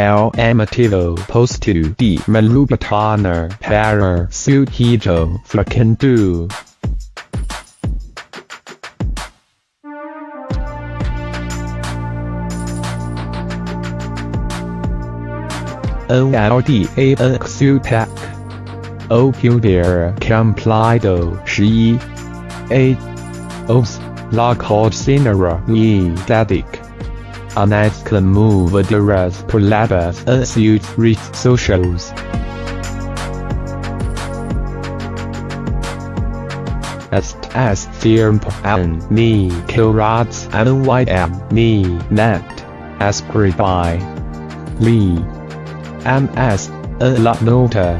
L amativo posto di melubataner para suhijo flakendu. O L D A N Xutec O Q Dear Complido 十一 A. Os La Cod Cinera E Dedic Anet Movadoras Prolabas Asut Reach Socials. Est as Thirmp An Ni Kilrats N Y M Ni Net. Ascribi Lee. MS A La Nota.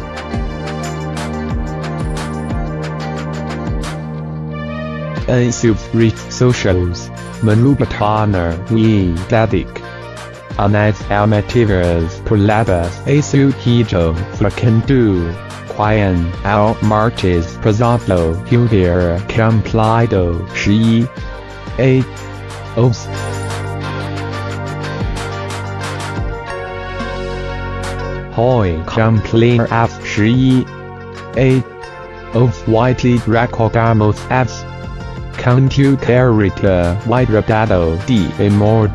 A Sub Reach Socials Manubhutana e Dadik. Anas almativas asu asuhijo fracandu. quien al marches prasato huvera complido shi. A. Os. Hoi cumplir af shi. A. Os whitely recogamos f. Contu Character White Radado D Amor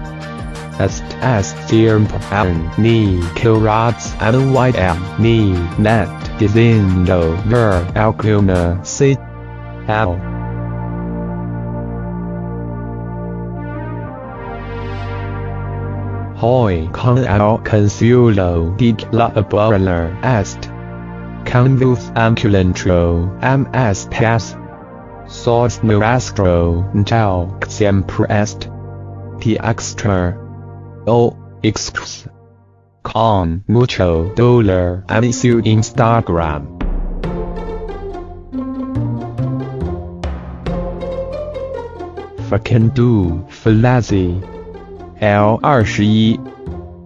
Est as Thirm An Ni Kilrats An White M Ni Net Dizindo Ver Alcuna C L Hoi con al consulo di la abuela est. Convus amculentro ms pass. Sos nuestro tal siempre est. T extra. O excuse. Con mucho dolor en su Instagram. Fucking do, Falazi. L 二十一，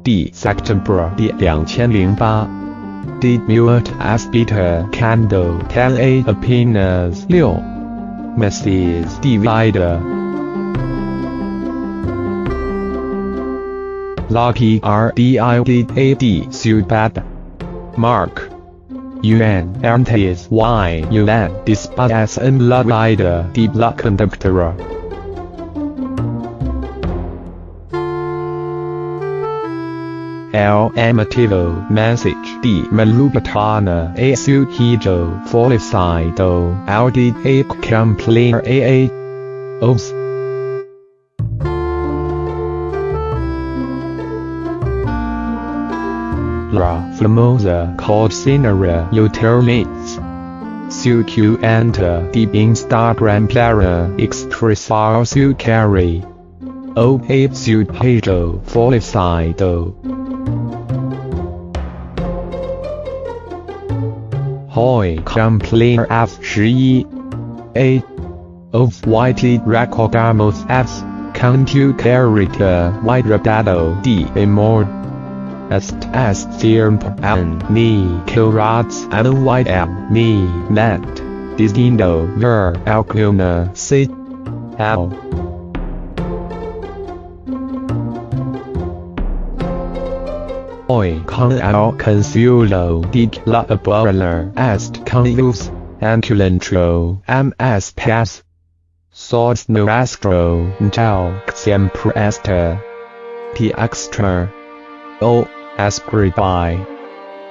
D September 第两千零八，D Mute Aspita Candle Ten A Apinas 六 ，Mrs Divide Lucky R D I D A D Subad Mark. UN Antes Y UN Despite S N La Vida Deep La Conductora L amativo message. Di malubatana a. Su hijo folicido audi. A. Complainer a. Os. La famosa called Cinera Utilities Su Q enter. The Instagram player. Expressar su carry. O. A. Su hijo Hoi Complainer F 十一 A of Whitely Recordamos F Contu Character White Radado D Amor Est as Thirmp An Ni Kilrats An White M Ni Net Distindo Ver Alcuna C L Hoi con al consulo di la abuela est convus anculentro ms pass sos nuestro tal siempre este t extra o ascribi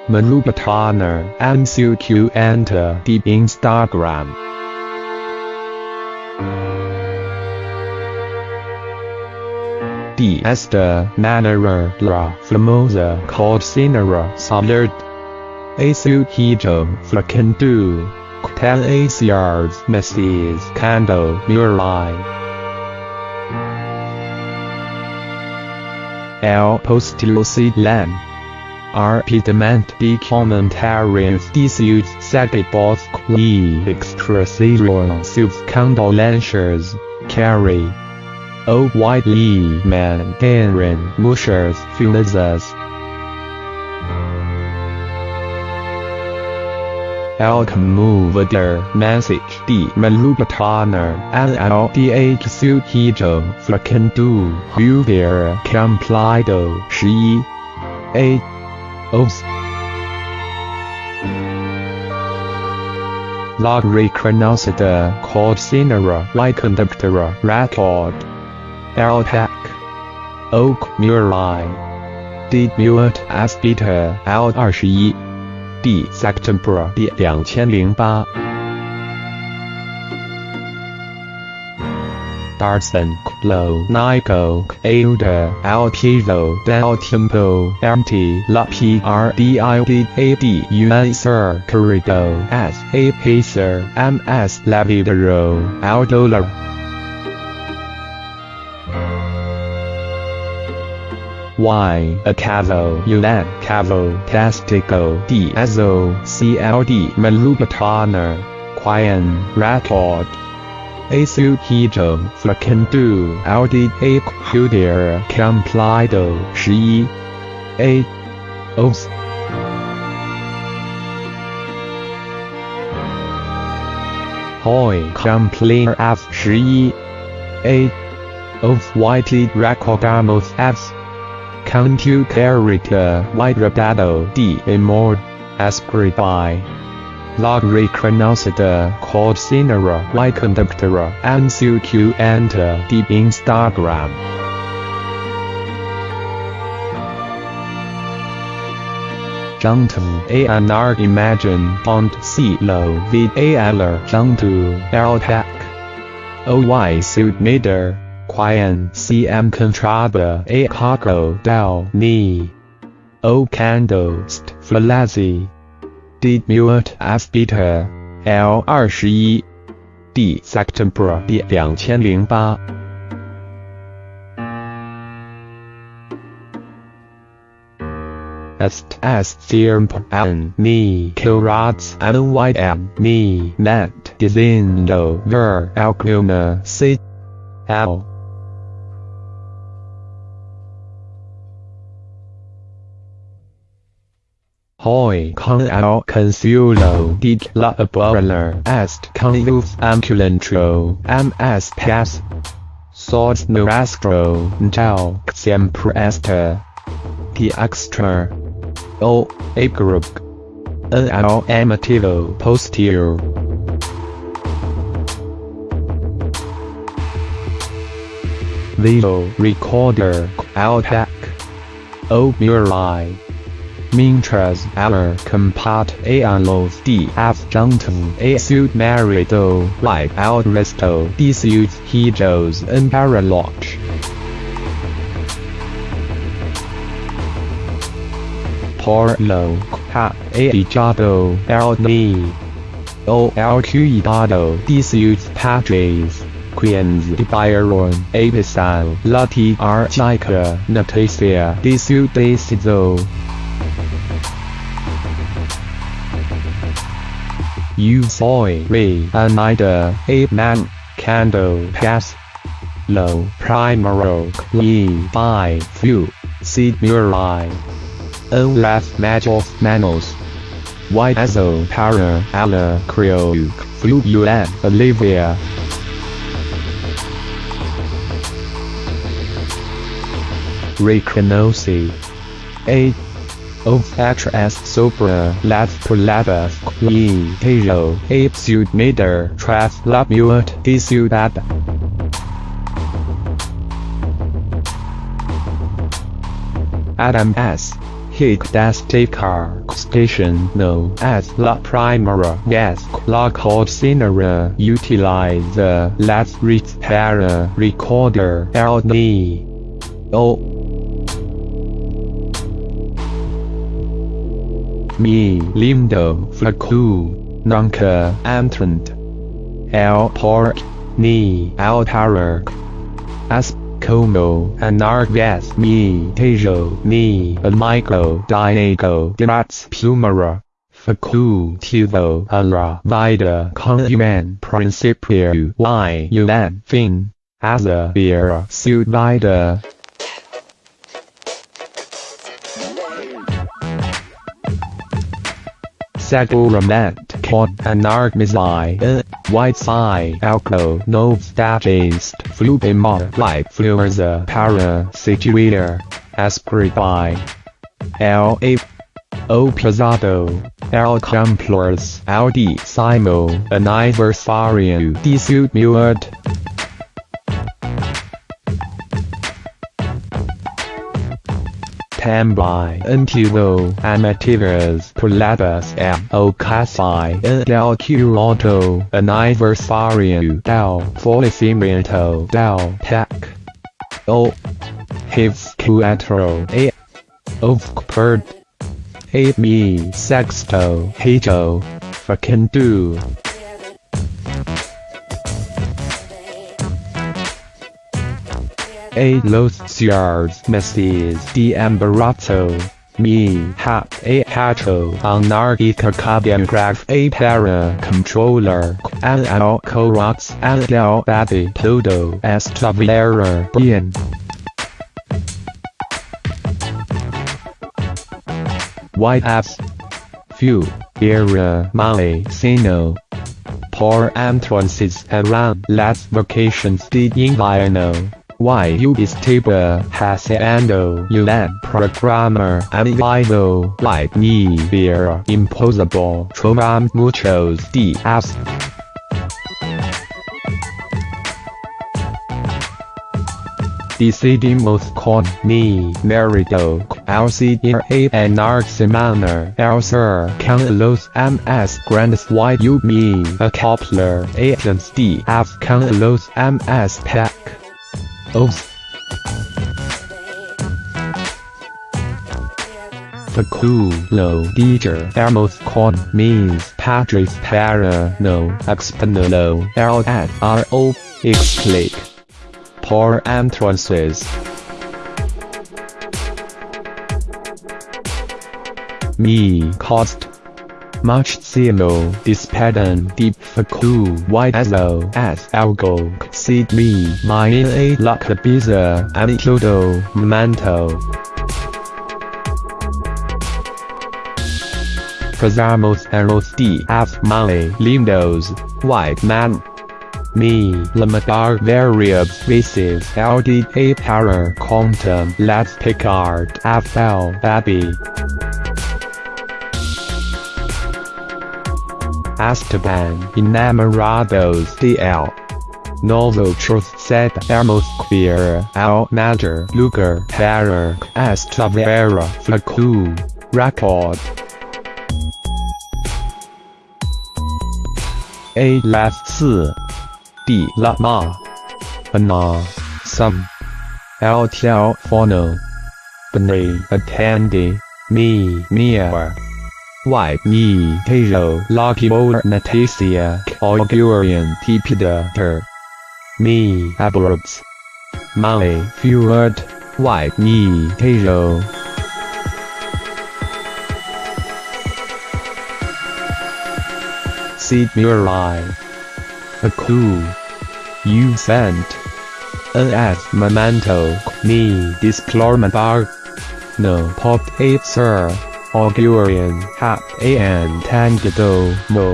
manubataner and su enter the instagram D. Esta manera la famosa called Cinera Solid. A su hijo flakendu. Tal ACRs Mrs. Cando Murai. El postilo. Rapidamente de comentários de seus seguidores e extrasaram seus condolências. Carrie. O Man Aaron Mushers Filizas Alcmovader Message D Malubataner LLDH Su Hijo Flakendu Huvier Complido 十一 A. Os. Log Recrenosida called Cinera Conductor Record. L-Tech. Oak Murray. D. Mute S. Beta L 二十一。D. September D 两千零八。Darson, Clo, Nico, Ailda, Altizo, Del Tempo, MT, La PRDID, AD, Unsur, Corrido, S, A Pacer, MS, Lavidero, Aldola. Y, Acavo, Ulan, Cavo, Tastico, D, Azo, CLD, Malubatana, Quian, Record. Asu Hito Flakendu Audi A Hudier Complido 十一 A Os Hoi Complainer F 十一 A of Whitey Recordamos F Contu Character White Rabado D. Immord Aspired by log recognosed called Cinera y conductor and CQ enter the Instagram. Junto ANR Imagine Bond C. Low V. A L Junto L Tech OY Suit Meter Quian CM Contrada A Cargo Del Ni O Candles Flazzy D Mute F Beta L 二十一 D September D 两千零八 Est S Theorem N Ni Kilrats N Y M Ni Net Dizindo Ver Alcuna C L Hoi con al consuelo di la abuela est convus amculentro ms pass sos nuestro tal siempre esta the extra o group n al amativo posterior Video recorder Altac O Murai Mientras aller compat a los df junten a suit marido like al resto de sus hijos en paraloch. Por lo ha echado el ni o el cuidado de sus padres quienes debieron avisar la tierra noticia de su. You soy re anida a man cando pass lo primero li by few seed murai. Las majos manos Whiteazo para ala creo fluyan Olivia. Reconoce A of actress Sopra Lav Polava Qui Tejo Ape Suit Mater Traf La Muat De Adam S. Hick das Car Station No. As La Primera Gas La Cinera Utilize the Let's Repair Recorder LD O me lindo flacu nunca entrant el pork ni al power as como anargas me tejo ni amigo diego grats plumera facu tivo ala vida con human y un fin as a beer suit vida Segurament Con Anargmizai White Sai Alco Novstagist Flubimar Like Fluerza Para Situator Aspiribai L A O Pesado, L Complores, L D Simo, Aniversario de muerte. Tambay antiguo amatives palabras en ocasión del curado aniversario del fallecimiento del tech. O. His cuatro a. Eh, of Perd. A me sexto. Fucking A los cierres meses de embarazo. Me hap a hacho anarchica graph a para controller al al corox al del baby todo estavera bien. White apps. Few. Era male sino. Por entrances around las vacations de invierno. YU estaba haciendo un programa amigo like me ver imposible trovamos muchos días. Decidimos con mi marido alcidir a semana el ser con los más grandes y me acoplar agents de con los MS pack. Oh. Os. Faculo Diger Hermos con mis padres para no exponerlo el ro explique por entrances. Me cost Máximo despedem de facu YSO as algo seed me my a la cabeça and todo momento. Pasamos a los días male lindos, white man. Me limitar varias veces el de para contam las picard afel baby. Esteban Enamorados de él. Nosotros sabemos queer al mayor lugar para esta vera record. A las 四 de la ma. Ana. Some el teléfono bene attende. Mia me Tejo Lucky Bower Natasia Augurian Tipida Me Abrams. Male Fured White me Tejo Seed Murai A cool You sent. As memento. Me displorment bar. No pop 8 sir Augurian Hap An Tangido Mo.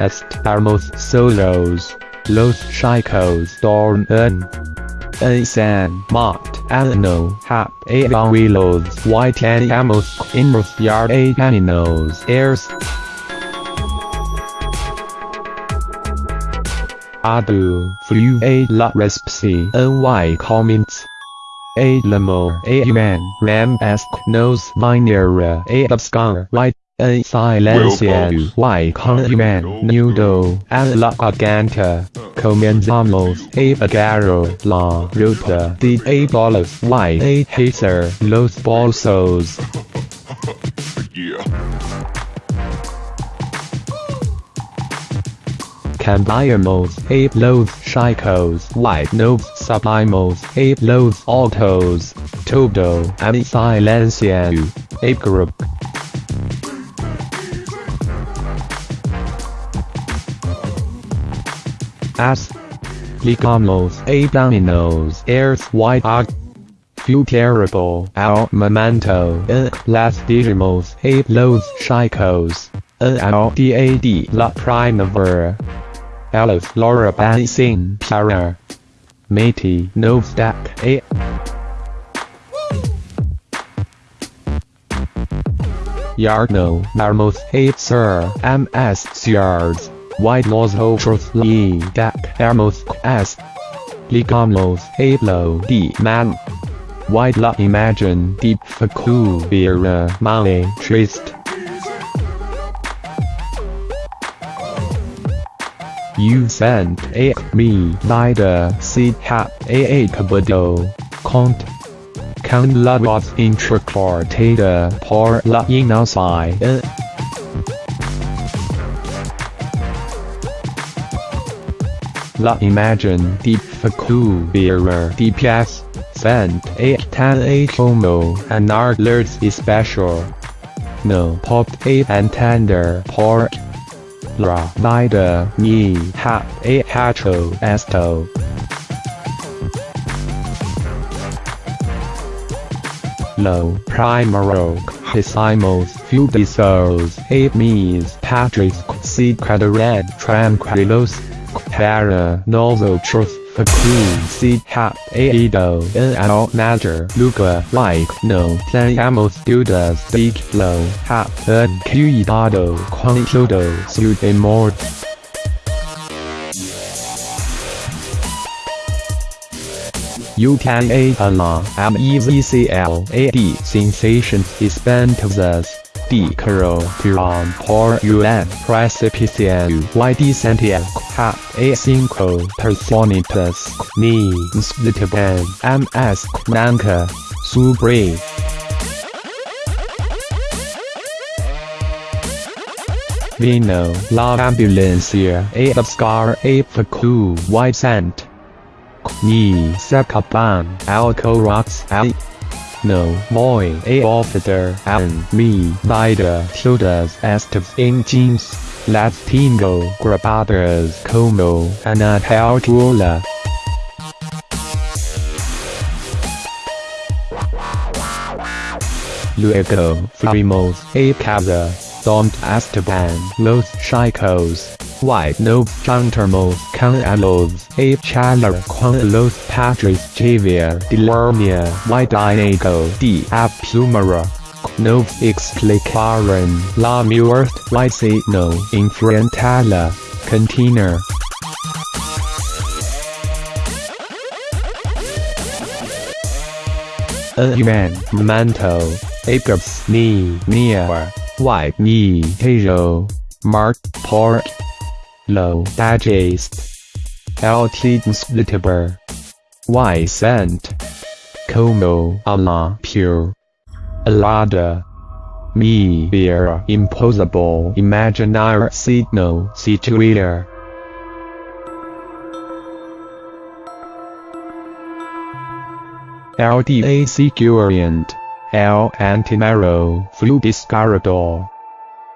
Estamos solos, los chicos dormen. En San Mont Alano Hap Abuelos Whiteamos Inmos A Caninos Airs Adu Flu A La Respsi NY Comments a lamo a man ram ask nos minera a abscar right a silencia y con man nudo a la garganta comenzamos a agarro la ruta de a bolas y a hacer los bolsos. Yeah. Cambiamos a los chicos like nos sublimos a los altos, todo and silencio, a group. As Ligamos a dominos airs white ag terrible al momento en las digimos a los chicos en dad la primavera. Alice Laura Bansing Para Matey no stack a Yarno marmoth hates her MS Yards. Why truth. otros le that s. as Ligamos halo D man. White la imagine de facubira uh, male trist You sent a me neither see hap a a kabado cont can la was intricated por la outside La Imagine Deep Faku Bearer DPS Send 8 10 8 Homo and alerts is special. No pop a and tender port. La Vida Ni Ha A Hacho Esto. Low Primero que Hisimos Fudisos A Mies Patrick Seed Red Tranquilos para novo truth Faku C hat Aido NL Nader Luca like no Playamos Dudas Big Low hat and Cuidado Quantodo Sude more You can a la m e v c l a d sensation is bentos D. Caro Piran por UN Precipician YD Santiago Ha A Cinco Personitas Ni Slitaban MS Nanka Subre Vino La Ambulancia A Scar A Faku White Sant Ni Sekaban Alco Rocks A no more a officer and me neither todas estas engines Let's tengo grabadas como una película. Luego fuimos a casa donde estaban los chicos. White no juntermos con los echar con los padres Javier de Lermia White Diego de Apumara. No explicaron la muerte no enfrentada container. Un momento, apes ni near, white ni hejo, mark port. Low Digest LT Splitteber Y Cent. Como Allah Pure. Alada. Me Beer. Impossible Imaginary Signal Situator LDA Securient L Antinaro. Flu Discarador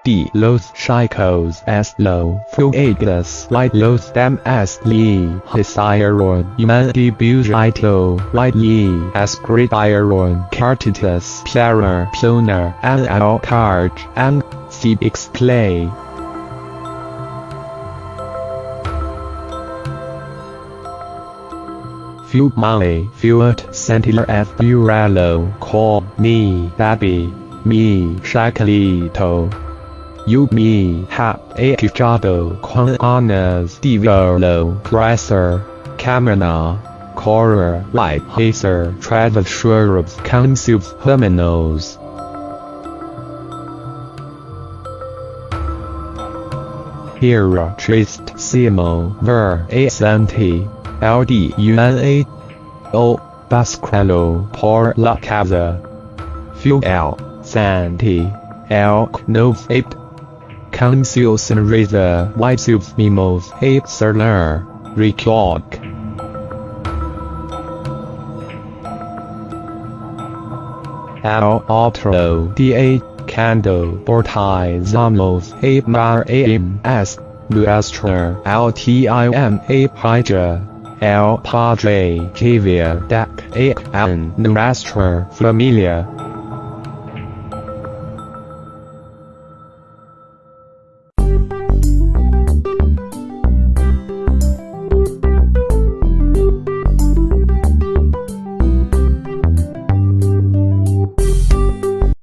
D. Los chicos es lo fuegos like los demás le hicieron un debutito like le escribieron cartitas para poner en el card and see display. Fumale fuet sentinel f buralo call me baby me shakalito You me have a quijado con anas de verlo presser, camera, corer, light hazer, travel shrubs, consumes terminals. Here trist simo ver a santi, ld una o basquelo por la casa. Fuel, santi, el no eight. Councils and Razor White Mimos Hate Serler Record Al Altro Da Cando Bortai Zamos A Mar Aim S Nuestra LTIM A Hydra El Padre Javier Dak A Nuestra Familia